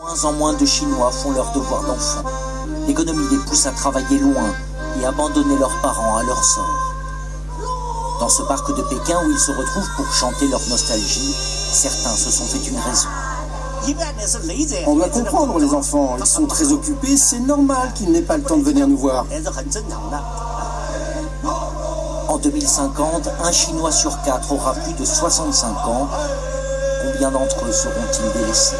Moins en moins de Chinois font leur devoir d'enfant. L'économie les pousse à travailler loin et abandonner leurs parents à leur sort. Dans ce parc de Pékin où ils se retrouvent pour chanter leur nostalgie, certains se sont fait une raison. On doit comprendre les enfants, ils sont très occupés, c'est normal qu'ils n'aient pas le temps de venir nous voir. En 2050, un Chinois sur quatre aura plus de 65 ans. Combien d'entre eux seront-ils délaissés?